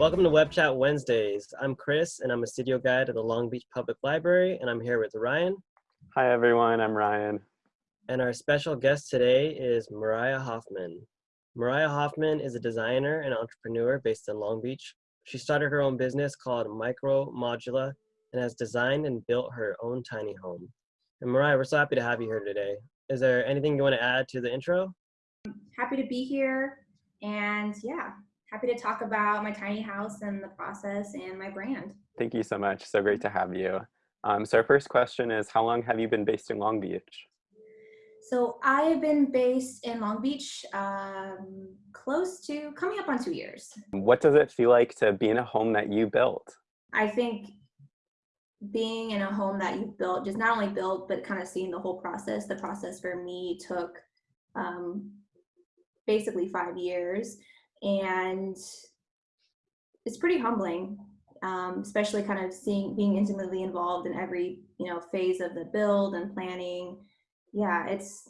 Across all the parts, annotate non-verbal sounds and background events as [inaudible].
Welcome to Web Chat Wednesdays. I'm Chris, and I'm a studio guide at the Long Beach Public Library, and I'm here with Ryan. Hi, everyone. I'm Ryan. And our special guest today is Mariah Hoffman. Mariah Hoffman is a designer and entrepreneur based in Long Beach. She started her own business called Micro Modula and has designed and built her own tiny home. And Mariah, we're so happy to have you here today. Is there anything you want to add to the intro? Happy to be here. And yeah, happy to talk about my tiny house and the process and my brand. Thank you so much. So great to have you. Um, so our first question is, how long have you been based in Long Beach? So I have been based in Long Beach um, close to coming up on two years. What does it feel like to be in a home that you built? I think being in a home that you've built, just not only built, but kind of seeing the whole process. The process for me took um, basically five years and it's pretty humbling um, especially kind of seeing being intimately involved in every you know phase of the build and planning. Yeah it's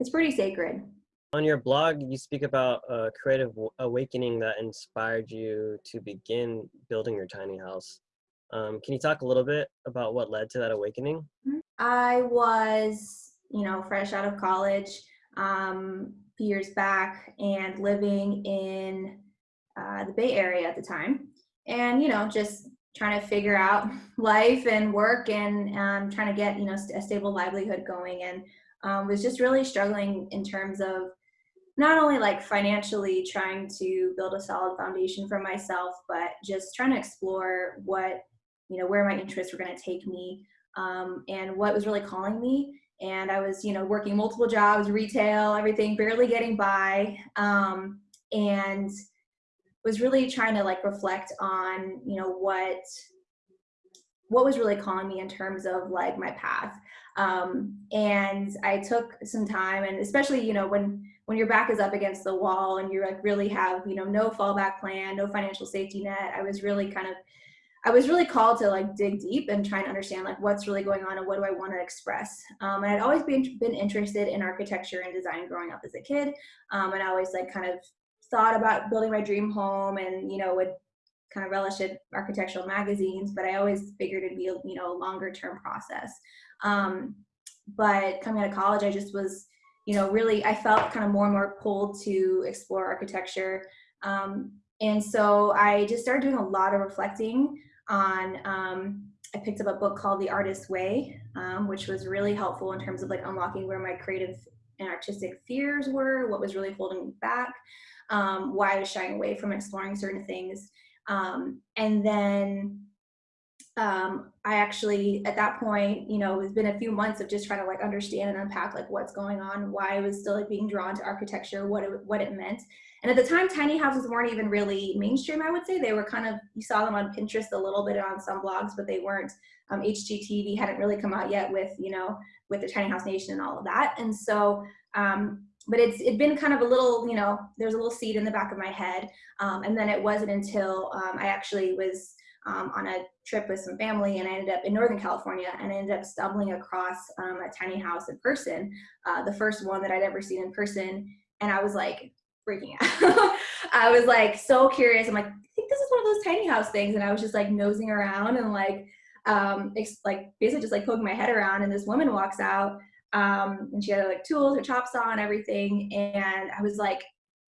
it's pretty sacred. On your blog you speak about a creative awakening that inspired you to begin building your tiny house. Um, can you talk a little bit about what led to that awakening? Mm-hmm. i was you know fresh out of college um, few years back and living in uh, the Bay Area at the time. And, you know, just trying to figure out [laughs] life and work and um, trying to get, you know, a stable livelihood going. And um, was just really struggling in terms of not only like financially trying to build a solid foundation for myself, but just trying to explore what, you know, where my interests were going to take me um, and what was really calling me and I was, you know, working multiple jobs, retail, everything, barely getting by, um, and was really trying to like reflect on, you know, what what was really calling me in terms of like my path. Um, and I took some time, and especially, you know, when when your back is up against the wall and you're like really have, you know, no fallback plan, no financial safety net. I was really kind of I was really called to like dig deep and try and understand like what's really going on and what do I want to express. Um, and I'd always been been interested in architecture and design growing up as a kid, um, and I always like kind of thought about building my dream home and you know would kind of relish in architectural magazines, but I always figured it'd be a, you know a longer term process. Um, but coming out of college, I just was you know really I felt kind of more and more pulled to explore architecture. Um, and so I just started doing a lot of reflecting on um, I picked up a book called The Artist's Way, um, which was really helpful in terms of like unlocking where my creative and artistic fears were, what was really holding me back, um, why I was shying away from exploring certain things. Um, and then um, I actually, at that point, you know, it's been a few months of just trying to like understand and unpack like what's going on, why I was still like being drawn to architecture, what it, what it meant. And at the time, tiny houses weren't even really mainstream, I would say. They were kind of, you saw them on Pinterest a little bit on some blogs, but they weren't, um, HGTV hadn't really come out yet with, you know, with the Tiny House Nation and all of that. And so, um, but it's it been kind of a little, you know, there's a little seed in the back of my head. Um, and then it wasn't until um, I actually was um, on a trip with some family and I ended up in Northern California and I ended up stumbling across um, a tiny house in person, uh, the first one that I'd ever seen in person. And I was like, freaking [laughs] out. I was like so curious. I'm like, I think this is one of those tiny house things. And I was just like nosing around and like, um, like basically just like poking my head around. And this woman walks out um, and she had like tools, her chops on, everything. And I was like,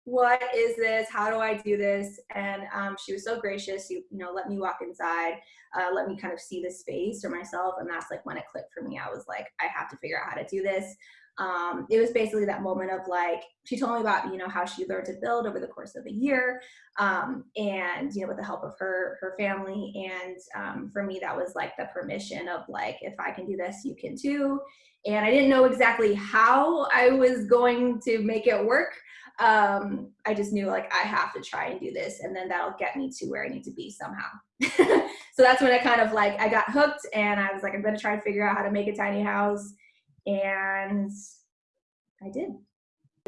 what is this? How do I do this? And um, she was so gracious. You, you know, let me walk inside, uh, let me kind of see the space for myself. And that's like when it clicked for me. I was like, I have to figure out how to do this um, it was basically that moment of like she told me about you know how she learned to build over the course of a year um, and you know with the help of her her family and um, for me that was like the permission of like if i can do this you can too and i didn't know exactly how i was going to make it work um, i just knew like i have to try and do this and then that'll get me to where i need to be somehow [laughs] so that's when i kind of like i got hooked and i was like i'm to try and figure out how to make a tiny house and I did.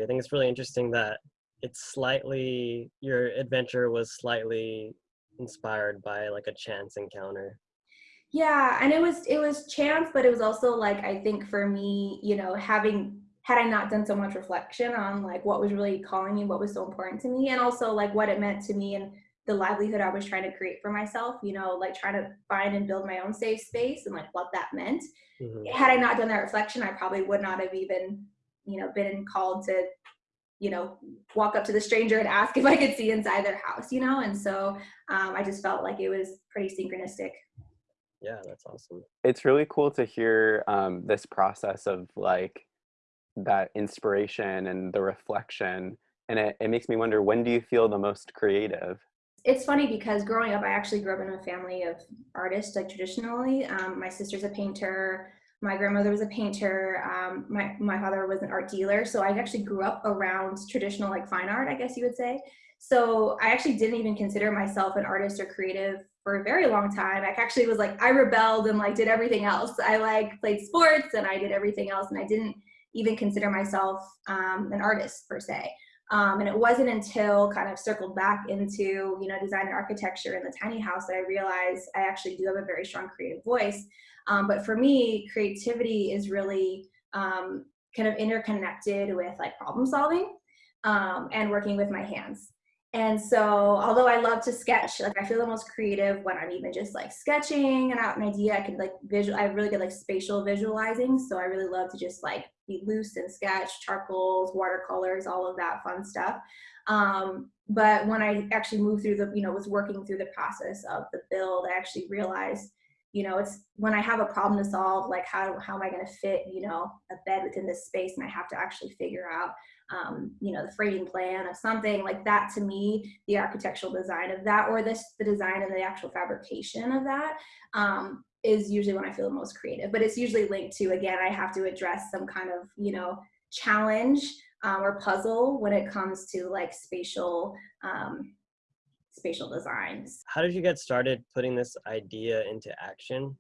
I think it's really interesting that it's slightly your adventure was slightly inspired by like a chance encounter. Yeah, and it was it was chance, but it was also like I think for me, you know, having had I not done so much reflection on like what was really calling me, what was so important to me, and also like what it meant to me and the livelihood I was trying to create for myself, you know, like trying to find and build my own safe space and like what that meant. Mhm. Had I not done that reflection, I probably would not have even, you know, been called to, you know, walk up to the stranger and ask [laughs] if I could see inside their house, you know? And so um, I just felt like it was pretty synchronistic. Yeah, that's awesome. It's really cool to hear um, this process of like that inspiration and the reflection. And it, it makes me wonder, when do you feel the most creative? it's funny because growing up, I actually grew up in a family of artists, like traditionally. Um, my sister's a painter. My grandmother was a painter. Um, my my father was an art dealer. So I actually grew up around traditional, like fine art, I guess you would say. So I actually didn't even consider myself an artist or creative for a very long time. I actually was like I rebelled and like did everything else. I like played sports and I did everything else, and I didn't even consider myself um, an artist per se. Um, and it wasn't until kind of circled back into, you know, design and architecture in the tiny house that I realized I actually do have a very strong creative voice. Um, but for me, creativity is really um, kind of interconnected with like problem solving um, and working with my hands. And so, although I love to sketch, like I feel the most creative when I'm even just like sketching and out an idea. I can like visual. I have really good like spatial visualizing. So I really love to just like be loose and sketch, charcoals, watercolors, all of that fun stuff. Um, but when I actually moved through the, you know, was working through the process of the build, I actually realized, you know, it's when I have a problem to solve, like how how am I going to fit, you know, a bed within this space, and I have to actually figure out um, you know, the framing plan of something like that to me, the architectural design of that, or this the design and the actual fabrication of that um, is usually when I feel the most creative. But it's usually linked to again, I have to address some kind of you know challenge um, or puzzle when it comes to like spatial um, spatial designs. How did you get started putting this idea into action?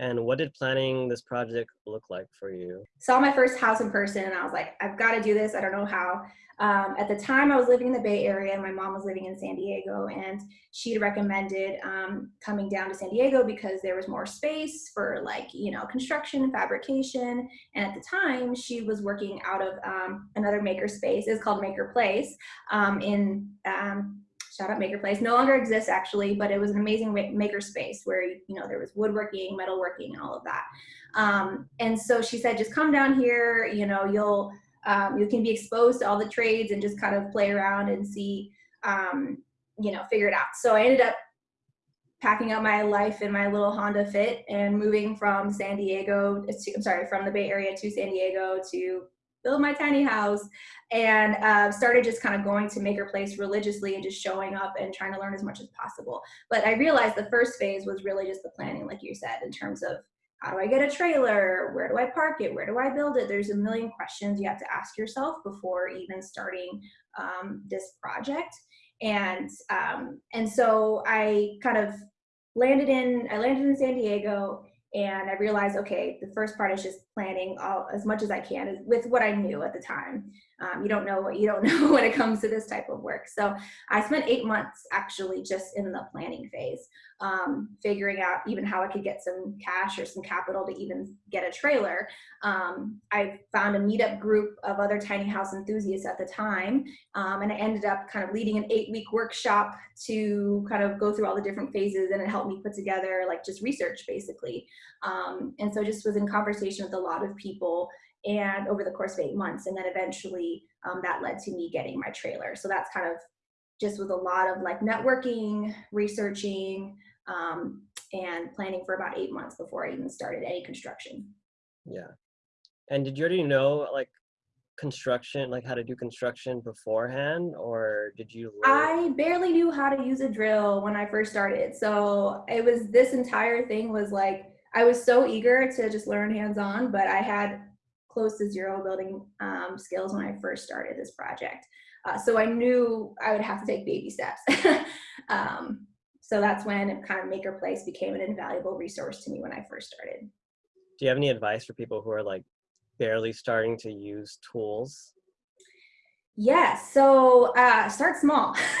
And what did planning this project look like for you? Saw my first house in person and I was like, I've got to do this. I don't know how. Um, at the time, I was living in the Bay Area and my mom was living in San Diego, and she recommended um, coming down to San Diego because there was more space for like you know construction, fabrication. And at the time, she was working out of um, another maker space. It's called Maker Place um, in um, shout out Maker Place, no longer exists actually, but it was an amazing maker space where, you know, there was woodworking, metalworking, and all of that. Um, and so she said, just come down here, you know, you'll, um, you can be exposed to all the trades and just kind of play around and see, um, you know, figure it out. So I ended up packing up my life in my little Honda Fit and moving from San Diego, to, I'm sorry, from the Bay Area to San Diego to build my tiny house and uh, started just kind of going to maker place religiously and just showing up and trying to learn as much as possible. But i realized the first phase was really just the planning like you said in terms of how do i get a trailer? Where do i park it? Where do i build it? There's a million questions you have to ask yourself before even starting um, this project. And um, and so i kind of landed in i landed in san diego and I realized, okay, the first part is just planning all, as much as I can with what I knew at the time. Um, you don't know what you don't [laughs] know when it comes to this type of work. So I spent eight months actually just in the planning phase, um, figuring out even how I could get some cash or some capital to even get a trailer. Um, I found a meetup group of other tiny house enthusiasts at the time, um, and I ended up kind of leading an eight week workshop to kind of go through all the different phases, and it helped me put together like just research basically. Um, and so just was in conversation with a lot of people and over the course of eight months and then eventually um, that led to me getting my trailer. So that's kind of just with a lot of like networking researching um, and planning for about eight months before i even started any construction. Yeah. And did you already know like construction like how to do construction beforehand or did you learn? i barely knew how to use a drill when i first started. So it was this entire thing was like i was so eager to just learn hands-on but i had close to zero building um, skills when I first started this project. Uh, so I knew I would have to take baby steps. [laughs] um, so that's when kind of Maker Place became an invaluable resource to me when I first started. Do you have any advice for people who are like barely starting to use tools? Yes, so uh, start small. [laughs]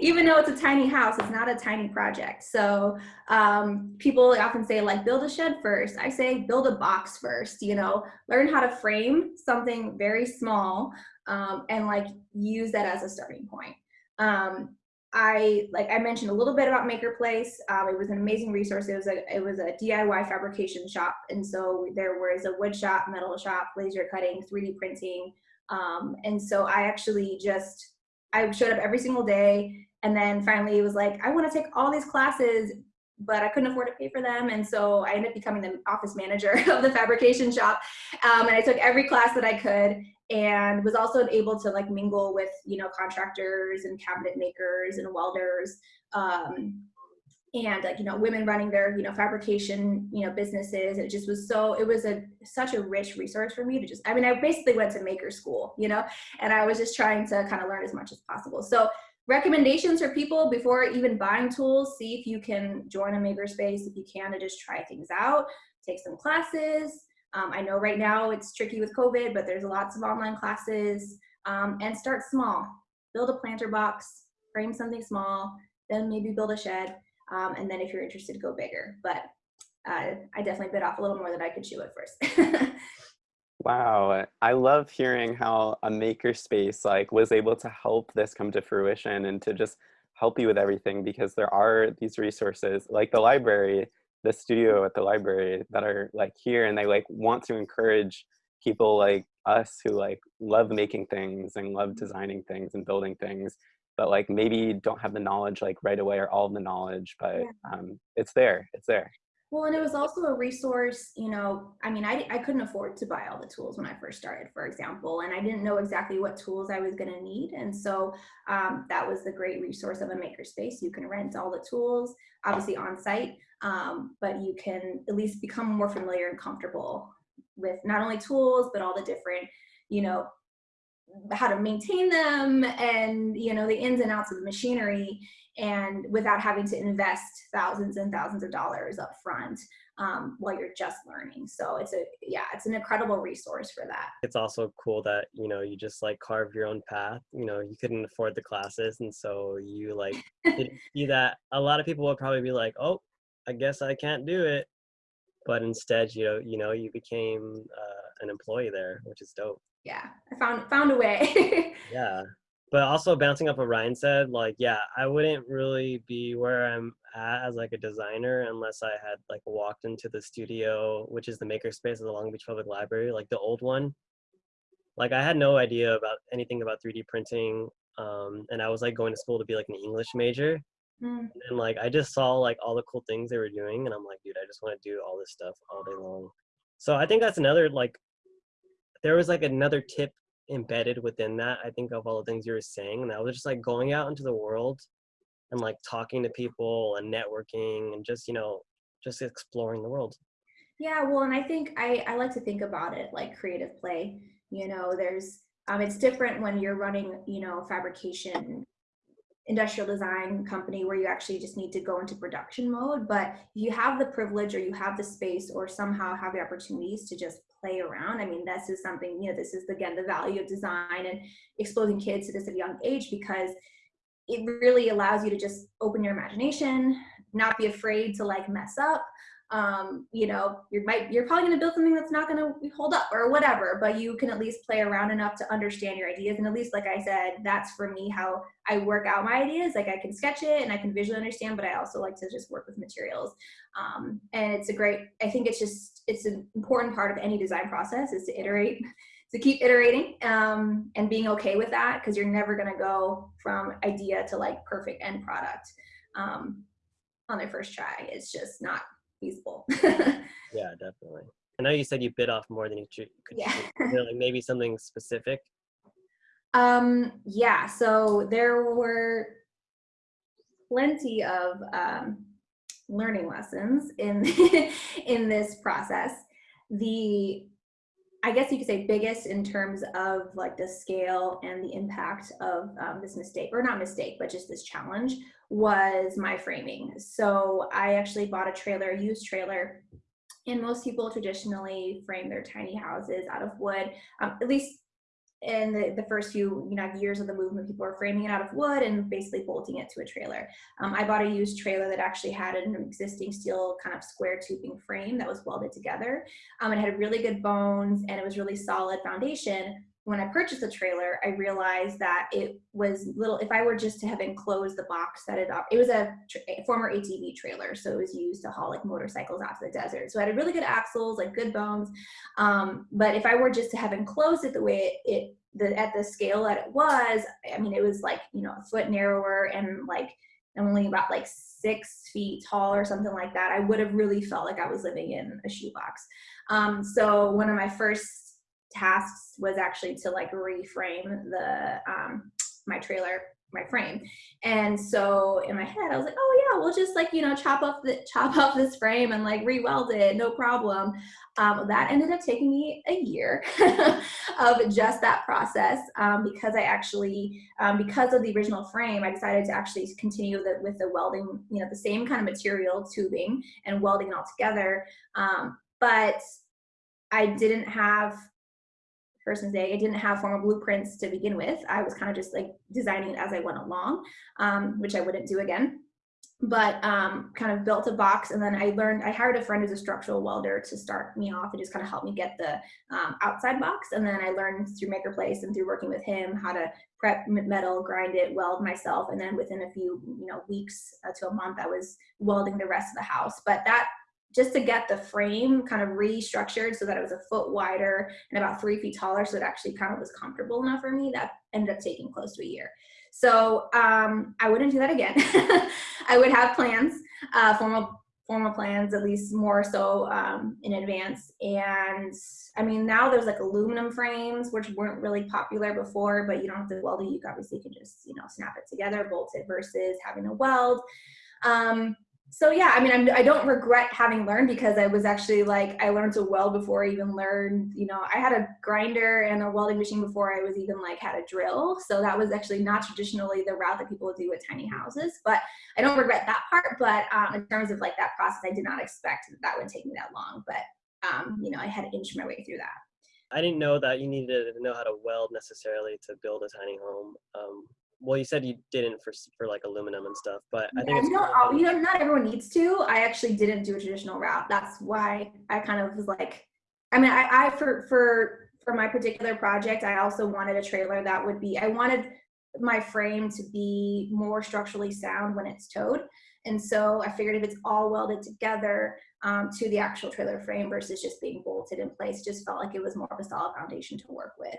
even though it's a tiny house, it's not a tiny project. So um, people often say like build a shed first. I say build a box first, you know, learn how to frame something very small um, and like use that as a starting point. Um, I like I mentioned a little bit about Maker Place. Um, it was an amazing resource. It was a it was a DIY fabrication shop, and so there was a wood shop, metal shop, laser cutting, 3D printing, um, and so I actually just I showed up every single day, and then finally it was like I want to take all these classes, but I couldn't afford to pay for them, and so I ended up becoming the office manager [laughs] of the fabrication shop, um, and I took every class that I could, and was also able to like mingle with you know contractors and cabinet makers and welders um, and like you know women running their you know fabrication you know businesses it just was so it was a such a rich resource for me to just i mean i basically went to maker school you know and i was just trying to kind of learn as much as possible so recommendations for people before even buying tools see if you can join a makerspace if you can to just try things out take some classes um, I know right now it's tricky with COVID, but there's lots of online classes um, and start small. Build a planter box, frame something small, then maybe build a shed. Um, and then if you're interested, go bigger. But uh, I definitely bit off a little more than I could chew at first. [laughs] wow. I love hearing how a makerspace like was able to help this come to fruition and to just help you with everything because there are these resources like the library the studio at the library that are like here and they like want to encourage people like us who like love making things and love designing things and building things but like maybe don't have the knowledge like right away or all of the knowledge but Yeah. um it's there it's there Well, and it was also a resource, you know, I mean, I, I couldn't afford to buy all the tools when I first started, for example, and I didn't know exactly what tools I was going to need. And so um, that was the great resource of a makerspace. You can rent all the tools, obviously on site, um, but you can at least become more familiar and comfortable with not only tools, but all the different, you know, how to maintain them and you know the ins and outs of the machinery and without having to invest thousands and thousands of dollars up front um, while you're just learning so it's a yeah it's an incredible resource for that It's also cool that, you know, you just like carved your own path. You know, you couldn't afford the classes. And so you like [laughs] see that. A lot of people will probably be like, oh, I guess I can't do it. But instead, you know, you know, you became uh, an employee there, which is dope. Yeah i found found a way [laughs] Yeah. But also bouncing off what Ryan said, like, yeah, I wouldn't really be where I'm at as like a designer unless I had like walked into the studio, which is the makerspace of the Long Beach Public Library, like the old one. Like I had no idea about anything about 3D printing. Um, and I was like going to school to be like an English major. Mm, And like I just saw like all the cool things they were doing, and I'm like, dude, I just want to do all this stuff all day long. So I think that's another like there was like another tip embedded within that. I think of all the things you were saying, and that was just like going out into the world and like talking to people and networking and just you know just exploring the world. Yeah, well, and I think I, I like to think about it like creative play. You know, there's um, it's different when you're running, you know, fabrication, industrial design company where you actually just need to go into production mode. But you have the privilege or you have the space or somehow have the opportunities to just play around, I mean, this is something, you know, this is again the value of design and exposing kids to this at a young age because it really allows you to just open your imagination, not be afraid to like mess up um, you know, you might you're probably going to build something that's not going to hold up or whatever, but you can at least play around enough to understand your ideas. And at least, like I said, that's for me how I work out my ideas. Like I can sketch it and I can visually understand, but I also like to just work with materials. Um, and it's a great. I think it's just it's an important part of any design process is to iterate. To keep iterating um, and being okay with that because you're never going to go from idea to like perfect end product um, on their first try. It's just not feasible. [laughs] Yeah, definitely. I know you said you bit off more than you could Yeah. Is like maybe something specific. um, yeah, so there were plenty of um, learning lessons in [laughs] in this process. The I guess you could say biggest in terms of like the scale and the impact of um, this mistake, or not mistake, but just this challenge was my framing. So I actually bought a trailer, a used trailer, and most people traditionally frame their tiny houses out of wood, um, at least in the, the first few you know years of the movement people were framing it out of wood and basically bolting it to a trailer. Um, i bought a used trailer that actually had an existing steel kind of square tubing frame that was welded together um, it had really good bones and it was really solid foundation when I purchased the trailer, I realized that it was little. If I were just to have enclosed the box that it it was a, a former ATV trailer, so it was used to haul like motorcycles out to the desert. So it had really good axles, like good bones. Um, but if I were just to have enclosed it the way it, it the at the scale that it was, I mean, it was like you know a foot narrower and like only about like six feet tall or something like that. I would have really felt like I was living in a shoebox. Um, so one of my first tasks was actually to like reframe the um, my trailer my frame. And so in my head i was like oh yeah we'll just like you know chop off the chop off this frame and like re-weld it no problem. Um, that ended up taking me a year [laughs] of just that process um, because i actually um, because of the original frame i decided to actually continue the, with the welding you know the same kind of material tubing and welding all together. Um, but i didn't have person's day. I didn't have formal blueprints to begin with. I was kind of just like designing it as I went along, um, which I wouldn't do again. But um, kind of built a box, and then I learned. I hired a friend who's a structural welder to start me off and just kind of help me get the um, outside box. And then I learned through Maker Place and through working with him how to prep metal, grind it, weld myself, and then within a few you know weeks uh, to a month, I was welding the rest of the house. But that just to get the frame kind of restructured so that it was a foot wider and about three feet taller so it actually kind of was comfortable enough for me that ended up taking close to a year. So um, i wouldn't do that again. [laughs] I would have plans uh, formal formal plans at least more so um, in advance. And i mean now there's like aluminum frames which weren't really popular before but you don't have to weld it. You obviously can just you know snap it together bolt it versus having a weld. Um, so yeah, I mean, I'm, I don't regret having learned because I was actually like, I learned to weld before I even learned, you know, I had a grinder and a welding machine before I was even like had a drill. So that was actually not traditionally the route that people do with tiny houses, but I don't regret that part. But um, in terms of like that process, I did not expect that that would take me that long, but um, you know, I had to inch my way through that. I didn't know that you needed to know how to weld necessarily to build a tiny home. Um, well you said you didn't for for like aluminum and stuff but i think yeah, you know, you know not everyone needs to. I actually didn't do a traditional route. That's why i kind of was like i mean i, I for for for my particular project i also wanted a trailer that would be i wanted my frame to be more structurally sound when it's towed. And so i figured if it's all welded together um, to the actual trailer frame versus just being bolted in place just felt like it was more of a solid foundation to work with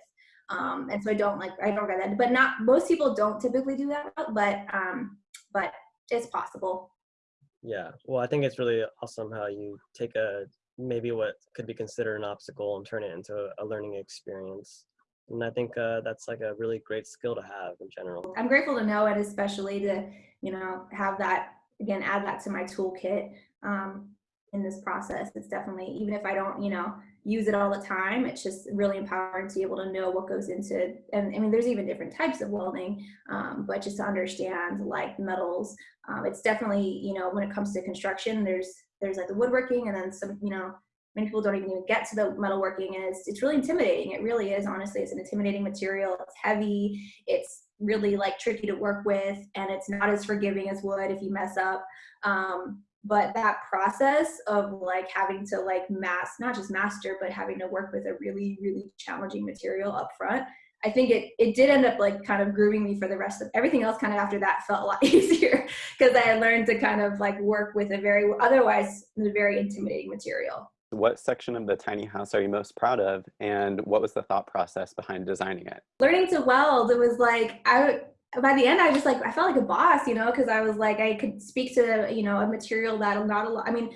um, and so I don't like, I don't get that, but not, most people don't typically do that, but, um, but it's possible. Yeah. Well, I think it's really awesome how you take a, maybe what could be considered an obstacle and turn it into a learning experience. And I think uh, that's like a really great skill to have in general. I'm grateful to know it, especially to, you know, have that, again, add that to my toolkit um, in this process. It's definitely, even if I don't, you know, use it all the time. It's just really empowering to be able to know what goes into, and I mean, there's even different types of welding, um, but just to understand like metals, um, it's definitely, you know, when it comes to construction, there's, there's like the woodworking and then some, you know, many people don't even get to the metalworking and it's, it's really intimidating. It really is, honestly, it's an intimidating material. It's heavy. It's really like tricky to work with and it's not as forgiving as wood if you mess up. Um, but that process of like having to like mass not just master but having to work with a really really challenging material up front i think it it did end up like kind of grooving me for the rest of everything else kind of after that felt a lot [laughs] easier because i had learned to kind of like work with a very otherwise a very intimidating material. What section of the tiny house are you most proud of and what was the thought process behind designing it? Learning to weld it was like i by the end, I just like I felt like a boss, you know, because I was like I could speak to you know a material that not a lot. I mean,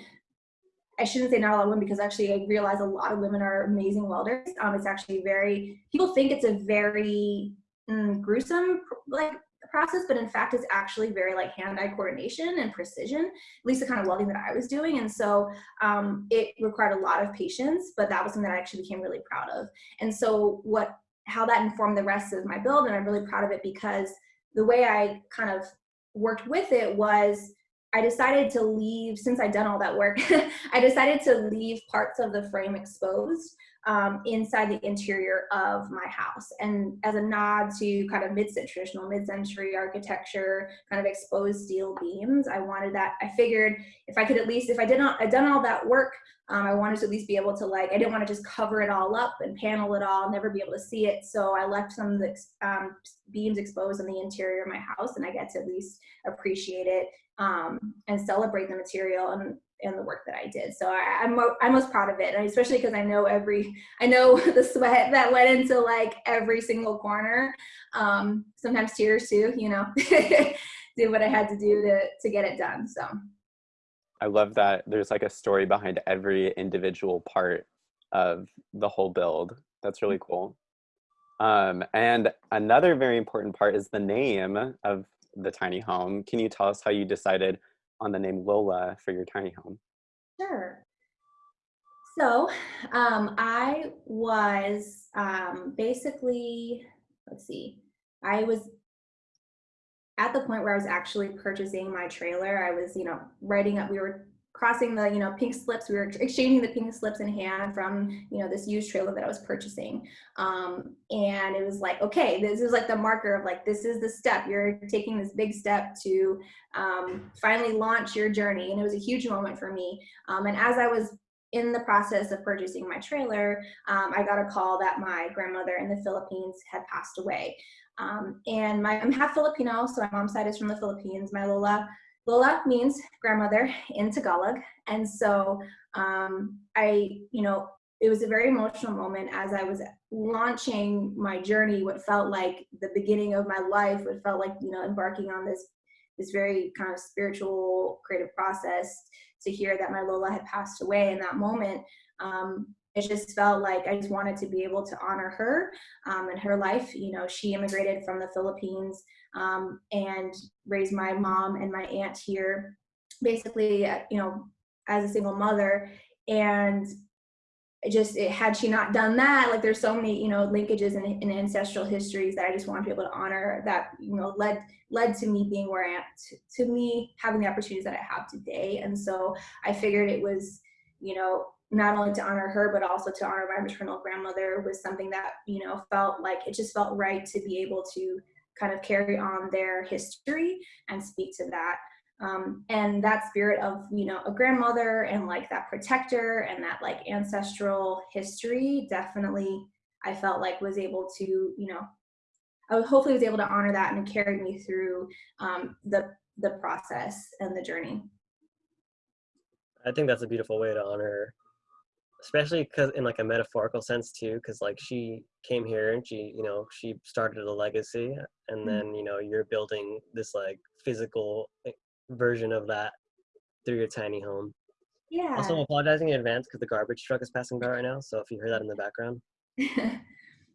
I shouldn't say not a lot of women because actually I realize a lot of women are amazing welders. Um, it's actually very people think it's a very mm, gruesome like process, but in fact, it's actually very like hand-eye coordination and precision. At least the kind of welding that I was doing, and so um, it required a lot of patience. But that was something that I actually became really proud of. And so what how that informed the rest of my build, and I'm really proud of it because the way I kind of worked with it was I decided to leave, since I'd done all that work, [laughs] I decided to leave parts of the frame exposed um, inside the interior of my house. And as a nod to kind of mid traditional mid-century architecture, kind of exposed steel beams, I wanted that, I figured if I could at least, if I did not, I'd done all that work Um, I wanted to at least be able to like, I didn't want to just cover it all up and panel it all, never be able to see it. So I left some of the um, beams exposed in the interior of my house and I get to at least appreciate it um, and celebrate the material and, and the work that I did. So I, am I'm, I'm most proud of it, and especially because I know every I know [laughs] the sweat that went into like every single corner. Um, sometimes tears too, you know, [laughs] do what I had to do to to get it done. So I love that there's like a story behind every individual part of the whole build. That's really cool. Um, and another very important part is the name of the tiny home. Can you tell us how you decided on the name Lola for your tiny home? Sure. So um, I was um, basically, let's see, I was at the point where I was actually purchasing my trailer. I was, you know, writing up, we were crossing the you know pink slips we were exchanging the pink slips in hand from you know this used trailer that i was purchasing. Um, and it was like okay this is like the marker of like this is the step you're taking this big step to um, finally launch your journey. And it was a huge moment for me. Um, and as i was in the process of purchasing my trailer um, i got a call that my grandmother in the philippines had passed away um, and my, i'm half filipino so my mom's side is from the philippines my lola Lola means grandmother in Tagalog. And so um, I, you know, it was a very emotional moment as I was launching my journey, what felt like the beginning of my life, what felt like, you know, embarking on this this very kind of spiritual creative process to hear that my Lola had passed away in that moment. Um, it just felt like I just wanted to be able to honor her um, and her life. You know, she immigrated from the Philippines um, and raised my mom and my aunt here, basically, uh, you know, as a single mother. And it just it, had she not done that, like there's so many, you know, linkages and, ancestral histories that I just want to be able to honor that, you know, led led to me being where I am, to, to me having the opportunities that I have today. And so I figured it was, you know, not only to honor her but also to honor my maternal grandmother was something that you know felt like it just felt right to be able to kind of carry on their history and speak to that. Um, and that spirit of you know a grandmother and like that protector and that like ancestral history definitely i felt like was able to you know i hopefully was able to honor that and carried me through um, the the process and the journey. I think that's a beautiful way to honor especially because in like a metaphorical sense too because like she came here and she you know she started a legacy and mm-hmm. then you know you're building this like physical eh, version of that through your tiny home yeah also I'm apologizing in advance because the garbage truck is passing by right now so if you hear that in the background [laughs]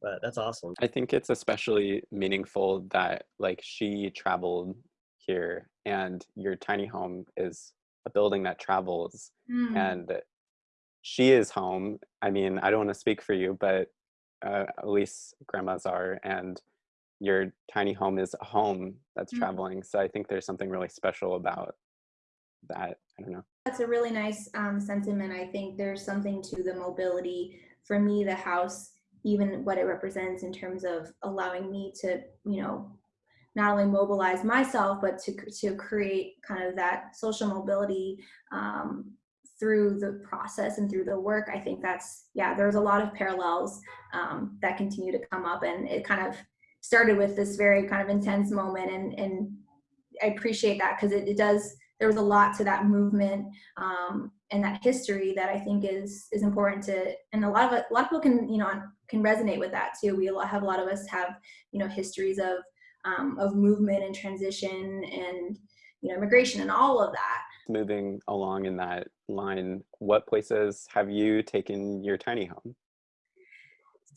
but that's awesome i think it's especially meaningful that like she traveled here and your tiny home is a building that travels mm. and she is home. I mean, I don't want to speak for you, but uh, at least grandmas are, and your tiny home is a home that's mm-hmm. traveling. So I think there's something really special about that. I don't know. That's a really nice um, sentiment. I think there's something to the mobility. For me, the house, even what it represents in terms of allowing me to, you know, not only mobilize myself, but to to create kind of that social mobility um, through the process and through the work, I think that's, yeah, there's a lot of parallels um, that continue to come up. And it kind of started with this very kind of intense moment. And, and I appreciate that because it, it, does, there was a lot to that movement um, and that history that I think is, is important to, and a lot of, a lot of people can, you know, can resonate with that too. We have a lot of us have, you know, histories of, um, of movement and transition and, you know, immigration and all of that moving along in that line, what places have you taken your tiny home?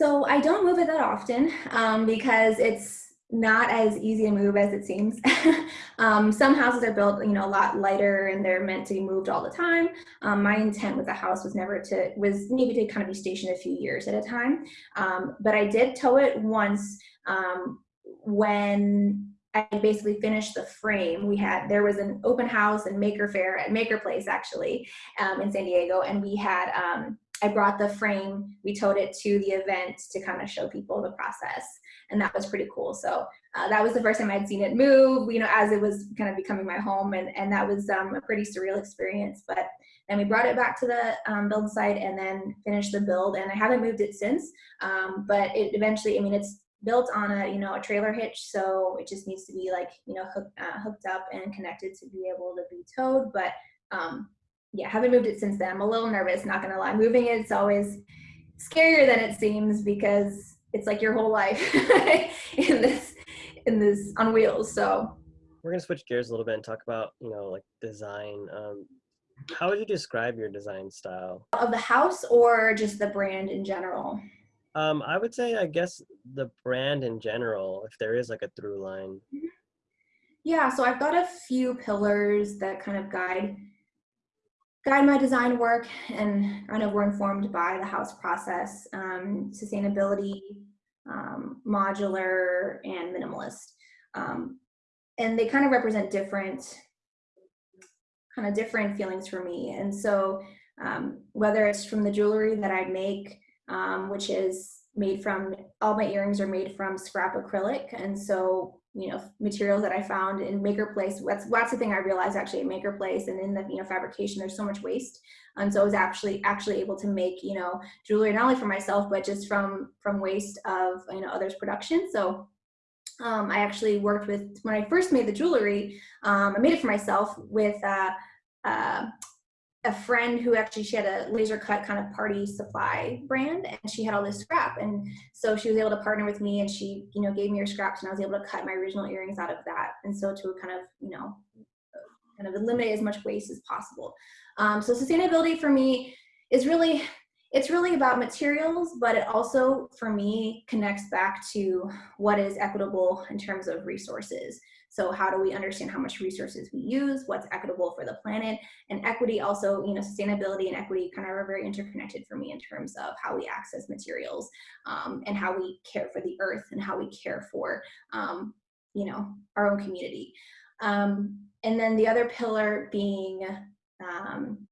So I don't move it that often um, because it's not as easy to move as it seems. [laughs] um, some houses are built, you know, a lot lighter and they're meant to be moved all the time. Um, my intent with the house was never to, was maybe to kind of be stationed a few years at a time. Um, but I did tow it once um, when I basically finished the frame. We had there was an open house and maker fair at Maker Place actually um, in San Diego, and we had um, I brought the frame. We towed it to the event to kind of show people the process, and that was pretty cool. So uh, that was the first time I'd seen it move, you know, as it was kind of becoming my home, and and that was um, a pretty surreal experience. But then we brought it back to the um, build site and then finished the build, and I haven't moved it since. Um, but it eventually, I mean, it's built on a you know a trailer hitch so it just needs to be like you know hook, uh, hooked up and connected to be able to be towed but um yeah haven't moved it since then i'm a little nervous not gonna lie. Moving it's always scarier than it seems because it's like your whole life [laughs] in this in this on wheels so. We're gonna switch gears a little bit and talk about you know like design. Um how would you describe your design style? Of the house or just the brand in general um, I would say, I guess, the brand in general, if there is like a through line. Mm-hmm. Yeah, so I've got a few pillars that kind of guide guide my design work and kind of were informed by the house process, um, sustainability, um, modular, and minimalist. Um, and they kind of represent different kind of different feelings for me. And so um, whether it's from the jewelry that I make um, which is made from, all my earrings are made from scrap acrylic. And so, you know, materials that I found in Maker Place, that's, that's the thing I realized actually at Maker Place and in the, you know, fabrication, there's so much waste. And so I was actually, actually able to make, you know, jewelry not only for myself, but just from, from waste of, you know, others' production. So um, I actually worked with, when I first made the jewelry, um, I made it for myself with uh, uh, a friend who actually she had a laser cut kind of party supply brand and she had all this scrap. And so she was able to partner with me and she you know gave me her scraps and i was able to cut my original earrings out of that. And so to kind of you know kind of eliminate as much waste as possible. Um, so sustainability for me is really it's really about materials but it also for me connects back to what is equitable in terms of resources so how do we understand how much resources we use, what's equitable for the planet, and equity also, you know, sustainability and equity kind of are very interconnected for me in terms of how we access materials um, and how we care for the earth and how we care for, um, you know, our own community. Um, and then the other pillar being, um,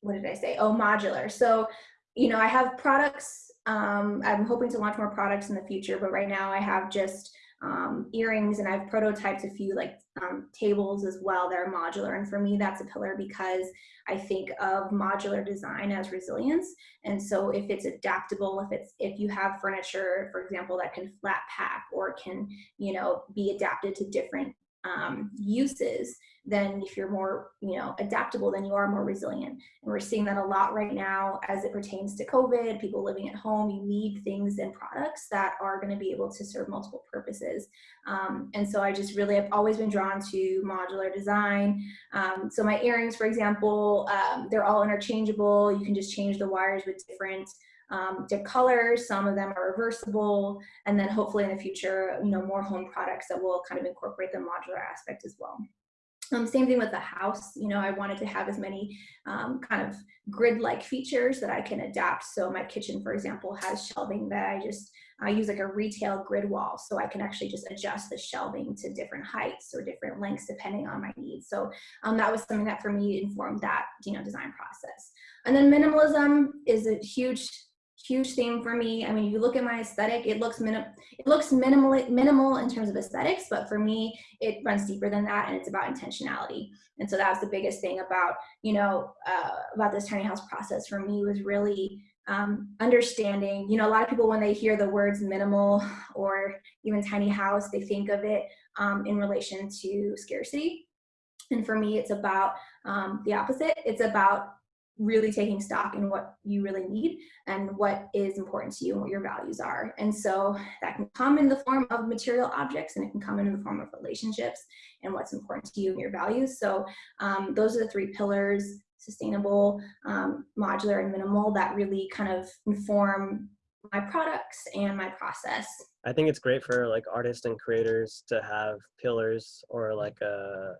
what did I say? Oh, modular. So, you know, I have products, um, I'm hoping to launch more products in the future, but right now I have just um, earrings and I've prototyped a few like um, tables as well that are modular. And for me, that's a pillar because I think of modular design as resilience. And so if it's adaptable, if it's, if you have furniture, for example, that can flat pack or can, you know, be adapted to different um, uses, then if you're more, you know, adaptable, then you are more resilient. And we're seeing that a lot right now as it pertains to COVID, people living at home, you need things and products that are gonna be able to serve multiple purposes. Um, and so I just really have always been drawn to modular design. Um, so my earrings, for example, um, they're all interchangeable. You can just change the wires with different um, to colors. Some of them are reversible, and then hopefully in the future, you know, more home products that will kind of incorporate the modular aspect as well. Um, same thing with the house. You know, I wanted to have as many um, kind of grid-like features that I can adapt. So my kitchen, for example, has shelving that I just I use like a retail grid wall, so I can actually just adjust the shelving to different heights or different lengths depending on my needs. So um, that was something that for me informed that you know design process. And then minimalism is a huge huge theme for me. I mean, you look at my aesthetic, it looks minim it looks minimal minimal in terms of aesthetics, but for me, it runs deeper than that, and it's about intentionality. And so that was the biggest thing about you know uh, about this tiny house process for me was really um, understanding. You know, a lot of people when they hear the words minimal [sighs] or even tiny house, they think of it um, in relation to scarcity. And for me, it's about um, the opposite. It's about really taking stock in what you really need and what is important to you and what your values are. And so that can come in the form of material objects and it can come in the form of relationships and what's important to you and your values. So um, those are the three pillars, sustainable, um, modular, and minimal that really kind of inform my products and my process. I think it's great for like artists and creators to have pillars or like a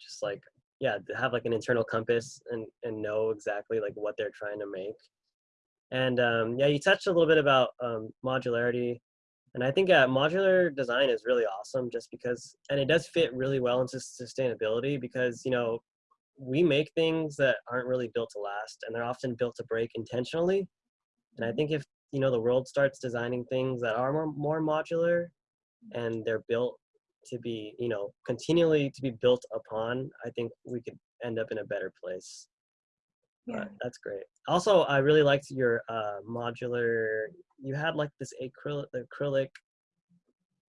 just like yeah have like an internal compass and and know exactly like what they're trying to make. And um, yeah you touched a little bit about um, modularity and i think yeah, modular design is really awesome just because and it does fit really well into sustainability because you know we make things that aren't really built to last and they're often built to break intentionally. And i think if you know the world starts designing things that are more, more modular and they're built to be you know continually to be built upon i think we could end up in a better place Yeah. But that's great also i really liked your uh modular you had like this acrylic acrylic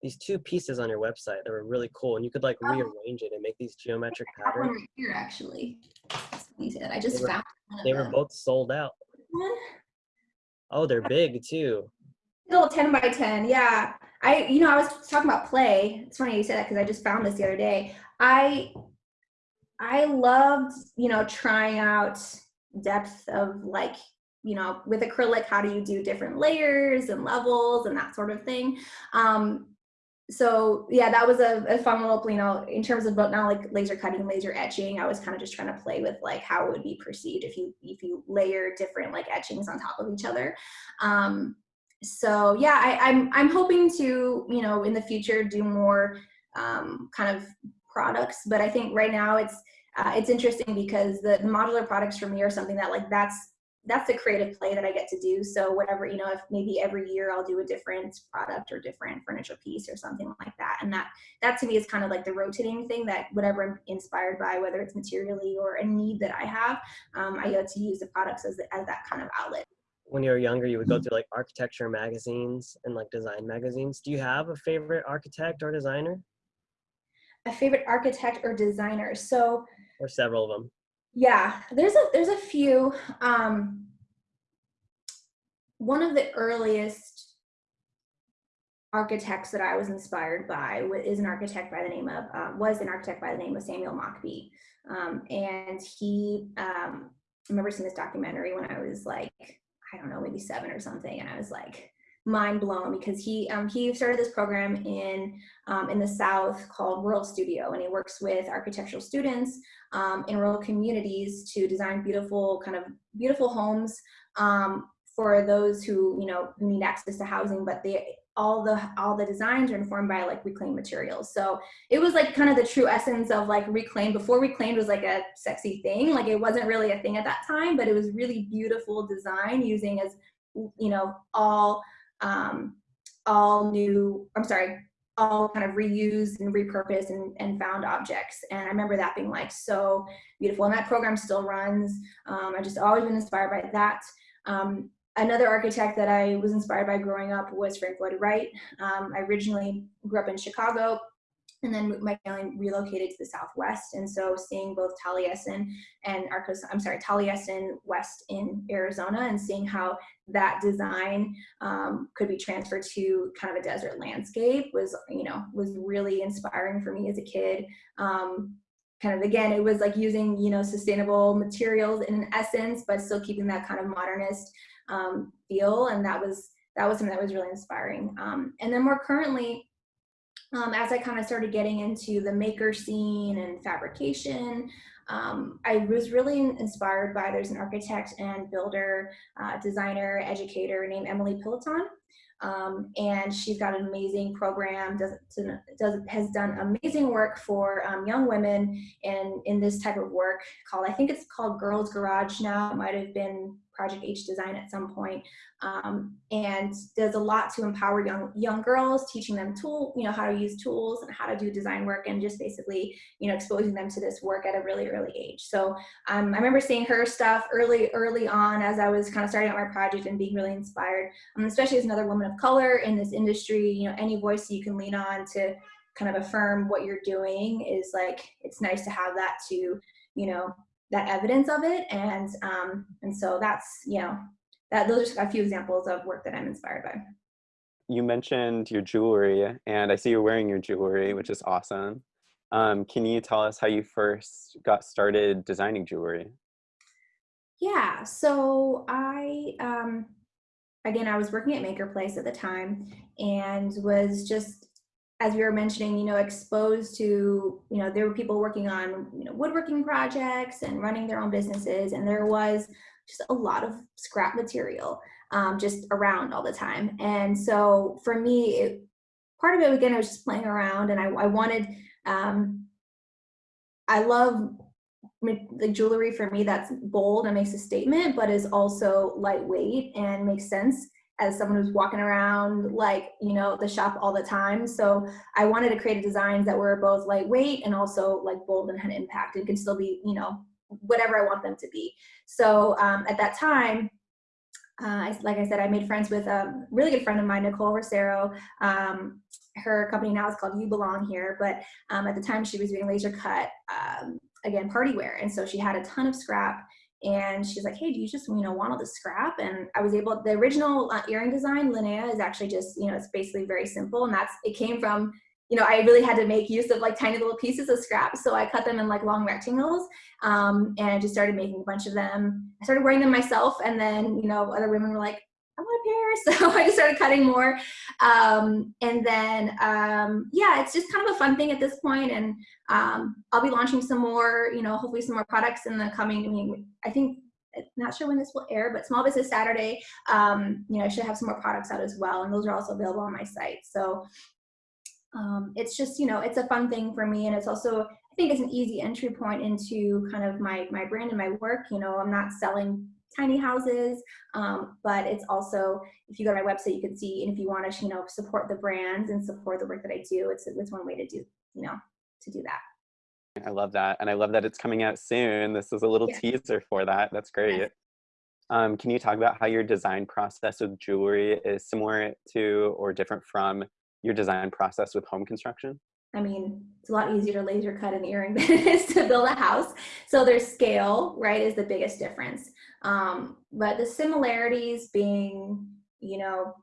these two pieces on your website that were really cool and you could like Oh. rearrange it and make these geometric I have one patterns right here actually. That's funny you say that. I just were- found they were both sold out oh they're big too little 10 by 10 yeah. I you know i was talking about play. It's funny you say that because i just found this the other day. I i loved you know trying out depth of like you know with acrylic how do you do different layers and levels and that sort of thing. Um so yeah that was a, a fun little you know in terms of but not like laser cutting laser etching. I was kind of just trying to play with like how it would be perceived if you if you layer different like etchings on top of each other. Um so yeah I, i'm i'm hoping to you know in the future do more um, kind of products but i think right now it's uh, it's interesting because the, the modular products for me are something that like that's that's the creative play that i get to do. So whatever you know if maybe every year i'll do a different product or different furniture piece or something like that. And that that to me is kind of like the rotating thing that whatever i'm inspired by whether it's materially or a need that i have um, i get to use the products as, as that kind of outlet when you were younger, you would go through like architecture magazines and like design magazines. Do you have a favorite architect or designer, a favorite architect or designer so or several of them? yeah there's a there's a few um one of the earliest architects that i was inspired by wa- is an architect by the name of uh, was an architect by the name of samuel mockbee um, and he um, i remember seeing this documentary when i was like i don't know maybe seven or something and i was like mind blown because he um, he started this program in um, in the south called Rural Studio and he works with architectural students um, in rural communities to design beautiful kind of beautiful homes um, for those who you know need access to housing but they all the all the designs are informed by like reclaimed materials so it was like kind of the true essence of like reclaimed before reclaimed was like a sexy thing like it wasn't really a thing at that time but it was really beautiful design using as you know all um all new i'm sorry all kind of reused and repurposed and, and found objects. And I remember that being like so beautiful. And that program still runs. Um, I've just always been inspired by that. Um, another architect that I was inspired by growing up was Frank Lloyd Wright. Um, I originally grew up in Chicago and then my family relocated to the Southwest. And so seeing both Taliesin and Arcos, I'm sorry, Taliesin West in Arizona and seeing how that design um, could be transferred to kind of a desert landscape was, you know, was really inspiring for me as a kid. Um, kind of again, it was like using, you know, sustainable materials in essence, but still keeping that kind of modernist um, feel. And that was, that was something that was really inspiring. Um, and then more currently, um, as I kind of started getting into the maker scene and fabrication, um, I was really inspired by there's an architect and builder, uh, designer, educator named Emily Pilloton. Um, and she's got an amazing program, does, does has done amazing work for um, young women in, in this type of work called, I think it's called Girls Garage now, it might have been Project H Design at some point, um, and does a lot to empower young young girls, teaching them tool, you know, how to use tools and how to do design work, and just basically, you know, exposing them to this work at a really early age. So um, I remember seeing her stuff early, early on as I was kind of starting out my project and being really inspired, um, especially as another woman of color in this industry. You know, any voice you can lean on to kind of affirm what you're doing is like it's nice to have that to, you know, that evidence of it and um and so that's you know that those are just a few examples of work that i'm inspired by You mentioned your jewelry, and I see you're wearing your jewelry, which is awesome. Um, can you tell us how you first got started designing jewelry? yeah so i um again i was working at maker place at the time and was just as we were mentioning, you know, exposed to, you know, there were people working on, you know, woodworking projects and running their own businesses, and there was just a lot of scrap material um, just around all the time. And so for me, it, part of it again, I was just playing around, and I, I wanted, um, I love the jewelry for me that's bold and makes a statement, but is also lightweight and makes sense as someone who's walking around like you know the shop all the time so i wanted to create designs that were both lightweight and also like bold and had impact and can still be you know whatever i want them to be so um, at that time uh, like I said, I made friends with a really good friend of mine, Nicole Rosero. Um, her company now is called You Belong Here, but um, at the time she was doing laser cut, um, again, party wear. And so she had a ton of scrap and she's like, hey, do you just, you know, want all the scrap? And I was able, the original uh, earring design, Linnea, is actually just, you know, it's basically very simple. And that's, it came from, you know, I really had to make use of like tiny little pieces of scrap. So I cut them in like long rectangles um, and I just started making a bunch of them. I started wearing them myself. And then, you know, other women were like, Pair. [laughs] So I started cutting more. Um, and then, um, yeah, it's just kind of a fun thing at this point. And um, I'll be launching some more, you know, hopefully some more products in the coming, I mean, I think, not sure when this will air, but Small Business Saturday, um, you know, I should have some more products out as well. And those are also available on my site. So um, it's just, you know, it's a fun thing for me. And it's also, I think it's an easy entry point into kind of my, my brand and my work. You know, I'm not selling tiny houses, um, but it's also, if you go to my website, you can see, and if you want to, you know, support the brands and support the work that I do, it's, it's one way to do, you know, to do that. I love that. And I love that it's coming out soon. This is a little yeah. teaser for that. That's great. Um, can you talk about how your design process with jewelry is similar to or different from your design process with home construction? I mean, it's a lot easier to laser cut an earring [laughs] than it is to build a house. So their scale, right, is the biggest difference. Um, but the similarities being, you know,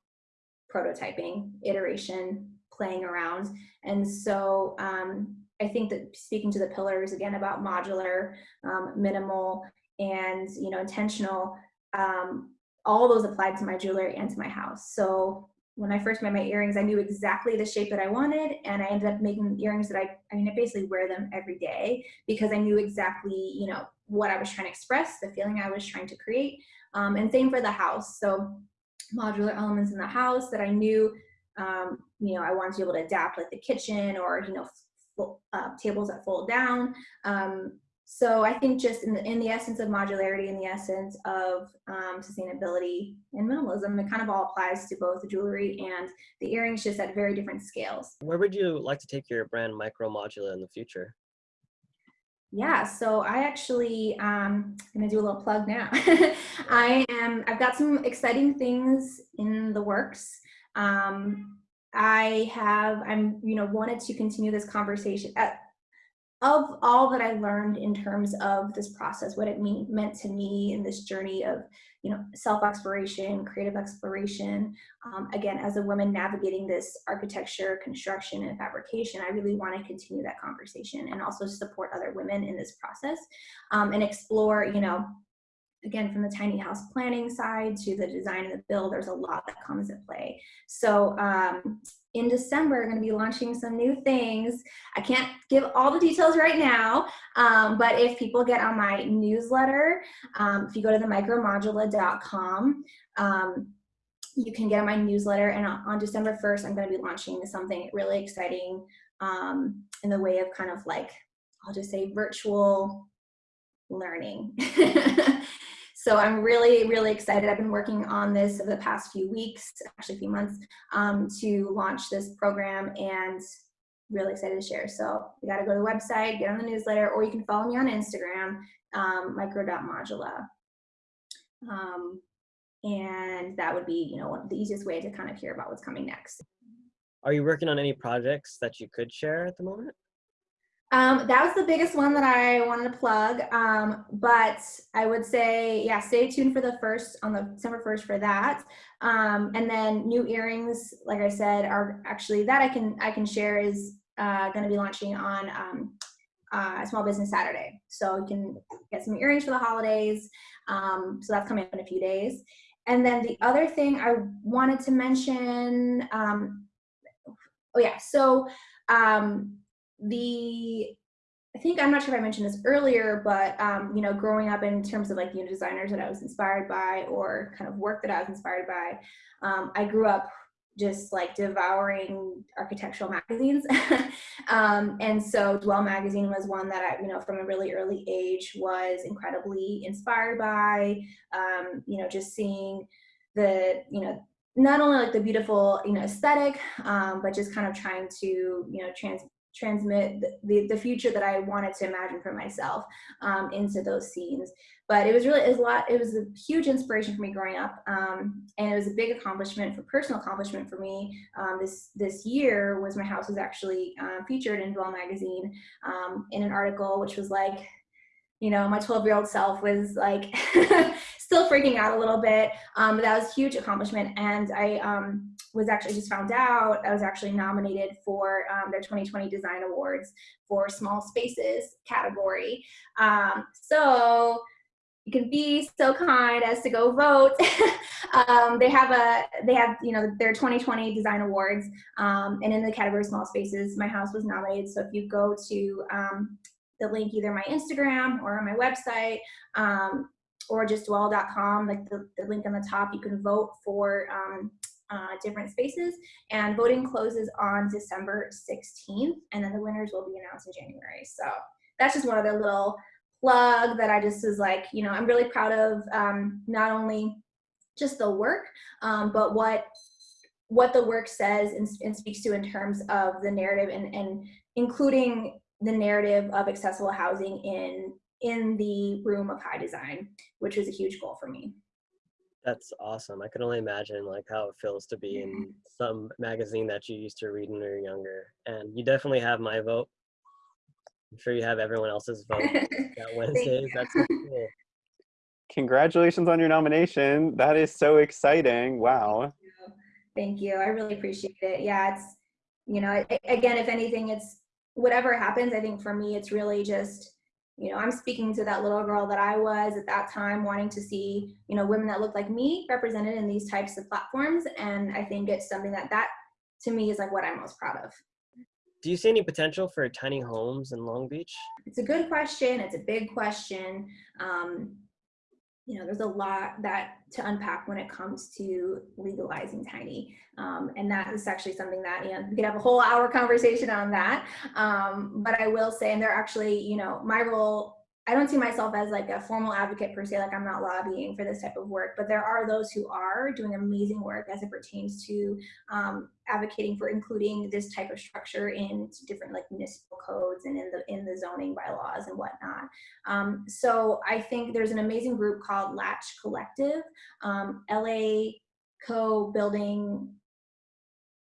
prototyping, iteration, playing around. And so um, I think that speaking to the pillars again about modular, um, minimal, and you know intentional, um, all those applied to my jewelry and to my house. So when I first made my earrings, I knew exactly the shape that I wanted, and I ended up making earrings that I, I mean, I basically wear them every day because I knew exactly, you know, what I was trying to express, the feeling I was trying to create, um, and same for the house. So modular elements in the house that I knew, um, you know, I wanted to be able to adapt, like the kitchen or you know, uh, tables that fold down. Um, so I think just in the, in the essence of modularity, in the essence of um, sustainability and minimalism, it kind of all applies to both the jewelry and the earrings, just at very different scales. Where would you like to take your brand Micro Modula in the future? Yeah, so I actually, um, I'm gonna do a little plug now. [laughs] I am, I've got some exciting things in the works. Um, I have, I'm, you know, wanted to continue this conversation. At, uh, of all that I learned in terms of this process, what it mean, meant to me in this journey of, you know, self-exploration, creative exploration, um, again, as a woman navigating this architecture, construction, and fabrication, I really want to continue that conversation and also support other women in this process um, and explore, you know, again, from the tiny house planning side to the design and the build, there's a lot that comes into play. So um, in December, going to be launching some new things. I can't give all the details right now, um, but if people get on my newsletter, um, if you go to the micromodula.com, um, you can get on my newsletter. And on December 1st, I'm going to be launching something really exciting um, in the way of kind of like, I'll just say virtual learning. [laughs] So I'm really, really excited. I've been working on this over the past few weeks, actually a few months, um, to launch this program and really excited to share. So you got to go to the website, get on the newsletter, or you can follow me on Instagram, um, micro.modula. Um, and that would be, you know, the easiest way to kind of hear about what's coming next. Are you working on any projects that you could share at the moment? Um, that was the biggest one that I wanted to plug. Um, but I would say, yeah, stay tuned for the first on the December 1st for that. Um, and then new earrings, like I said, are actually that I can I can share is uh, going to be launching on um, uh, Small Business Saturday. So you can get some earrings for the holidays. Um, so that's coming up in a few days. And then the other thing I wanted to mention, um, oh yeah, so um, the I think I'm not sure if I mentioned this earlier, but um, you know, growing up in terms of like you know designers that I was inspired by or kind of work that I was inspired by, um, I grew up just like devouring architectural magazines, [laughs] um, and so Dwell magazine was one that I you know from a really early age was incredibly inspired by. Um, you know, just seeing the you know not only like the beautiful you know aesthetic um, but just kind of trying to you know trans transmit the, the, future that I wanted to imagine for myself um, into those scenes. But it was really, it was a lot, it was a huge inspiration for me growing up. Um, and it was a big accomplishment for personal accomplishment for me. Um, this, this year was my house was actually uh, featured in Dwell magazine um, in an article, which was like, you know, my 12 year old self was like [laughs] still freaking out a little bit. Um, but that was a huge accomplishment. And I um, was actually just found out I was actually nominated for um, their 2020 Design Awards for Small Spaces category. Um, so you can be so kind as to go vote. [laughs] um, they have a, they have, you know, their 2020 design awards. Um, and in the category small spaces, my house was nominated. So if you go to um, the link, either my Instagram or my website, um, or just dwell.com, like the, the link on the top, you can vote for um, uh, different spaces. And voting closes on December 16th, and then the winners will be announced in January. So that's just one other little plug that I just was like, you know, I'm really proud of um, not only just the work, um, but what what the work says and, and, speaks to in terms of the narrative and, and including the narrative of accessible housing in in the room of high design, which was a huge goal for me. That's awesome. I can only imagine like how it feels to be in some magazine that you used to read when you were younger. And you definitely have my vote. I'm sure you have everyone else's vote [laughs] that Wednesday. That's cool. Congratulations on your nomination. That is so exciting. Wow. Thank you. I really appreciate it. Yeah, it's, you know, again, if anything, it's whatever happens, I think for me, it's really just you know, I'm speaking to that little girl that I was at that time, wanting to see, you know, women that look like me represented in these types of platforms. And I think it's something that that to me is like what I'm most proud of. Do you see any potential for tiny homes in Long Beach? It's a good question. It's a big question. Um, you know, there's a lot that to unpack when it comes to legalizing tiny. Um, and that is actually something that, you know, we could have a whole hour conversation on that. Um, but I will say, and they're actually, you know, my role I don't see myself as like a formal advocate per se, like I'm not lobbying for this type of work, but there are those who are doing amazing work as it pertains to um, advocating for including this type of structure in different like municipal codes and in the in the zoning bylaws and whatnot. Um, so I think there's an amazing group called Latch Collective, um, LA Co Building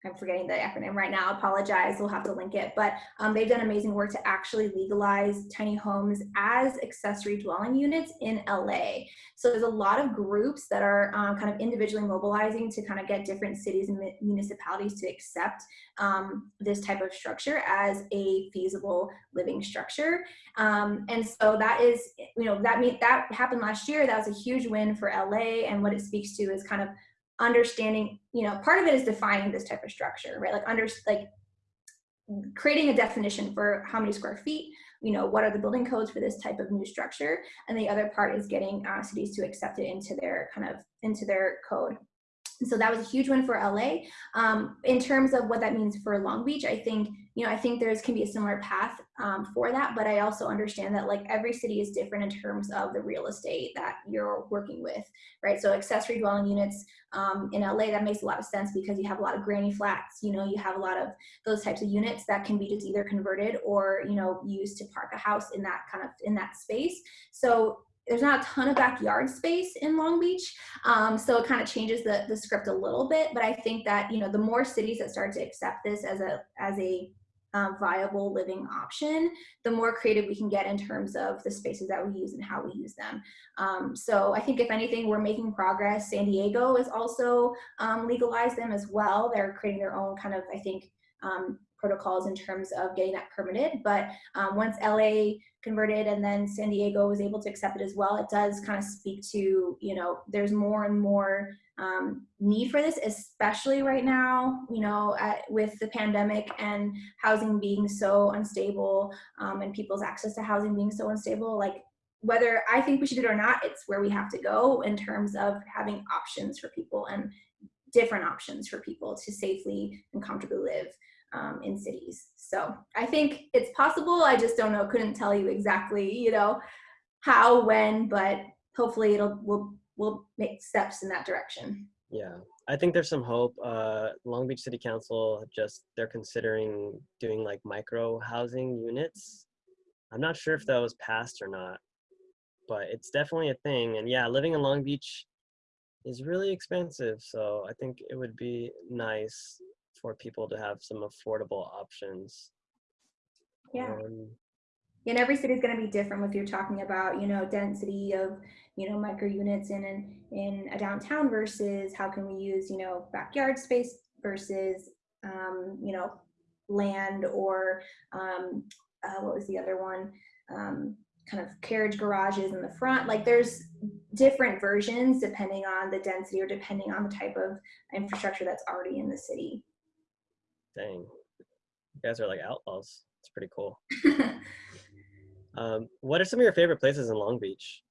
I'm forgetting the acronym right now, apologize, we'll have to link it, but um, they've done amazing work to actually legalize tiny homes as accessory dwelling units in LA. So there's a lot of groups that are um, kind of individually mobilizing to kind of get different cities and municipalities to accept um, this type of structure as a feasible living structure. Um, and so that is, you know, that, mean, that happened last year, that was a huge win for LA and what it speaks to is kind of understanding, you know, part of it is defining this type of structure, right? Like under like creating a definition for how many square feet, you know, what are the building codes for this type of new structure? And the other part is getting uh, cities to accept it into their kind of, into their code. So that was a huge win for LA. Um, in terms of what that means for Long Beach, I think, you know, I think there's can be a similar path um, for that, but I also understand that like every city is different in terms of the real estate that you're working with, right? So accessory dwelling units um, in LA, that makes a lot of sense because you have a lot of granny flats, you know, you have a lot of those types of units that can be just either converted or, you know, used to park a house in that kind of, in that space. So there's not a ton of backyard space in Long Beach. Um, so it kind of changes the, the script a little bit, but I think that, you know, the more cities that start to accept this as a, as a um, viable living option, the more creative we can get in terms of the spaces that we use and how we use them. Um, so I think if anything, we're making progress. San Diego is also um, legalized them as well. They're creating their own kind of, I think, um, protocols in terms of getting that permitted. But um, once LA converted and then San Diego was able to accept it as well, it does kind of speak to, you know, there's more and more um, need for this, especially right now, you know, at, with the pandemic and housing being so unstable um, and people's access to housing being so unstable, like whether I think we should do it or not, it's where we have to go in terms of having options for people and different options for people to safely and comfortably live um, in cities. So I think it's possible. I just don't know. Couldn't tell you exactly, you know, how, when, but hopefully it'll we'll we'll make steps in that direction. Yeah, I think there's some hope. Uh, Long Beach City Council just they're considering doing like micro housing units. I'm not sure if that was passed or not, but it's definitely a thing. And yeah, living in Long Beach is really expensive, so I think it would be nice for people to have some affordable options. Yeah. Um, and every city is going to be different if you're talking about you know density of you know micro units in an, in a downtown versus how can we use you know backyard space versus um, you know land or um, uh, what was the other one um, kind of carriage garages in the front like there's different versions depending on the density or depending on the type of infrastructure that's already in the city dang, you guys are like outlaws. It's pretty cool. [laughs] Um, what are some of your favorite places in Long Beach?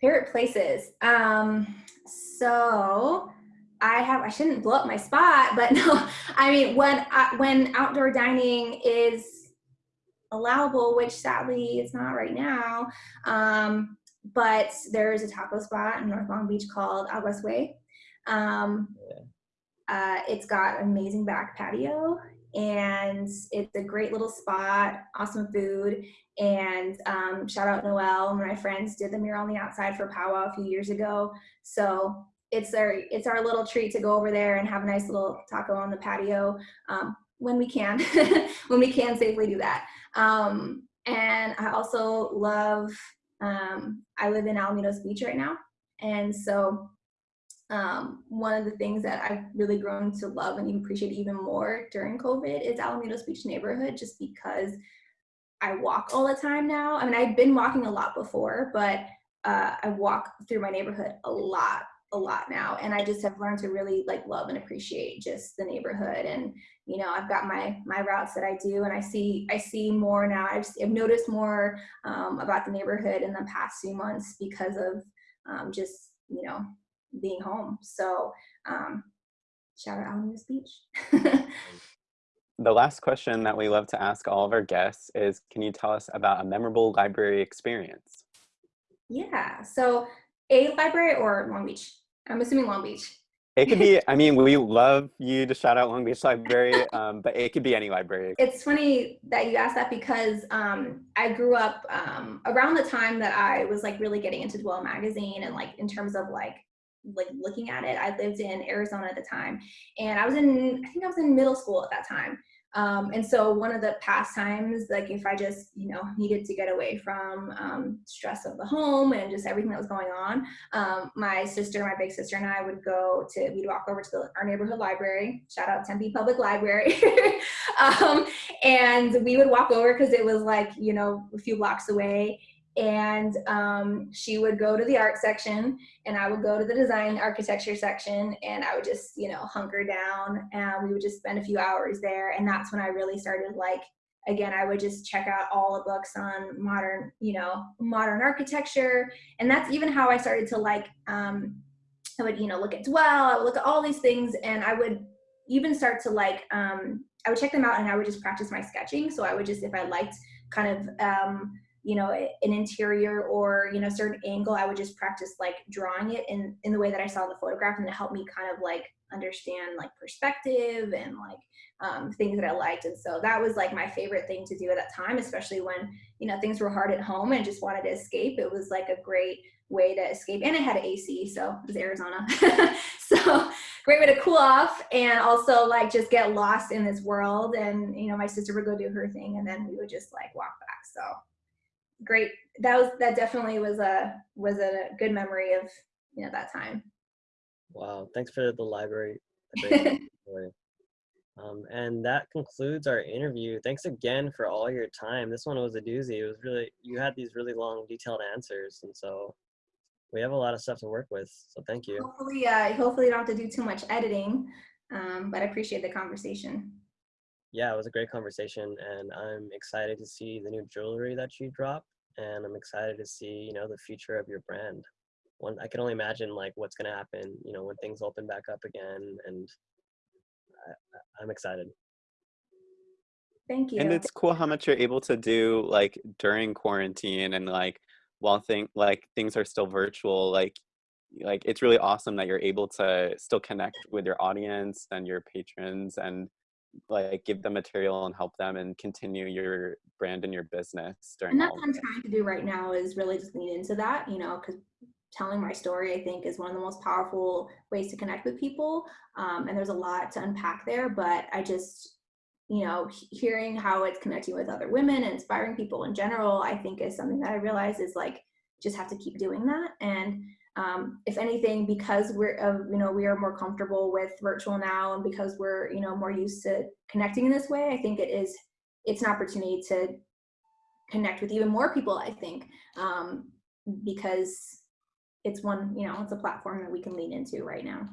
Favorite places. Um, so I have I shouldn't blow up my spot, but [laughs] no, I mean when uh, when outdoor dining is allowable, which sadly it's not right now. Um, but there is a taco spot in North Long Beach called Aguas Way. Um, Yeah. Uh, it's got amazing back patio and it's a great little spot, awesome food. And um, shout out Noel, my friends did the mural on the outside for powwow a few years ago. So it's our it's our little treat to go over there and have a nice little taco on the patio um, when we can, [laughs] when we can safely do that. Um, and I also love. Um, I live in Alamitos Beach right now, and so um, one of the things that I've really grown to love and appreciate even more during COVID is Alamitos Beach neighborhood, just because I walk all the time now. I mean, I've been walking a lot before, but uh, I walk through my neighborhood a lot, a lot now, and I just have learned to really like love and appreciate just the neighborhood. And you know, I've got my my routes that I do, and I see I see more now. I've, I've noticed more um, about the neighborhood in the past few months because of um, just you know being home. So um, shout out Alamitos Beach. [laughs] The last question that we love to ask all of our guests is Can you tell us about a memorable library experience? yeah. So a library or Long Beach. I'm assuming Long Beach. It could be, [laughs] I mean, we love you to shout out Long Beach Library, um, but it could be any library. It's funny that you asked that because um, I grew up um, around the time that I was like really getting into Dwell magazine and like in terms of like like looking at it. I lived in Arizona at the time, and I was in I think I was in middle school at that time. Um, and so one of the pastimes, like if I just you know needed to get away from um, stress of the home and just everything that was going on, um, my sister, my big sister, and I would go to we'd walk over to the, our neighborhood library. Shout out Tempe Public Library, [laughs] um, and we would walk over because it was like you know a few blocks away and um, she would go to the art section and i would go to the design architecture section and i would just you know hunker down and we would just spend a few hours there. And that's when i really started like again i would just check out all the books on modern you know modern architecture. And that's even how i started to like um, i would you know look at dwell i would look at all these things and i would even start to like um, i would check them out and i would just practice my sketching. So i would just if i liked kind of um, you know an interior or you know certain angle i would just practice like drawing it in in the way that i saw in the photograph and it helped me kind of like understand like perspective and like um, things that i liked. And so that was like my favorite thing to do at that time especially when you know things were hard at home and just wanted to escape. It was like a great way to escape and it had ac so it was arizona. [laughs] So great way to cool off and also like just get lost in this world and you know my sister would go do her thing and then we would just like walk back so great that was that definitely was a was a good memory of you know that time Wow, thanks for the library. the great [laughs] story. Um, and that concludes our interview. Thanks again for all your time. This one was a doozy. It was really you had these really long, detailed answers, and so we have a lot of stuff to work with. So thank you. hopefully uh hopefully you don't have to do too much editing um but i appreciate the conversation Yeah, it was a great conversation, and I'm excited to see the new jewelry that you drop, and I'm excited to see you know the future of your brand. One, I can only imagine like what's gonna happen, you know, when things open back up again, and I, I- I'm excited. thank you And it's cool how much you're able to do like during quarantine and like while thing like things are still virtual, like like it's really awesome that you're able to still connect with your audience and your patrons and like give them material and help them and continue your brand and your business during And that's what I'm trying to do right now is really just lean into that, you know, because telling my story, I think, is one of the most powerful ways to connect with people. Um, and there's a lot to unpack there, but I just, you know, hearing how it's connecting with other women and inspiring people in general, I think is something that I realize is like, just have to keep doing that. And um, if anything, because we're, uh, you know, we are more comfortable with virtual now and because we're, you know, more used to connecting in this way, I think it is, it's an opportunity to connect with even more people, I think, um, because it's one, you know, it's a platform that we can lean into right now.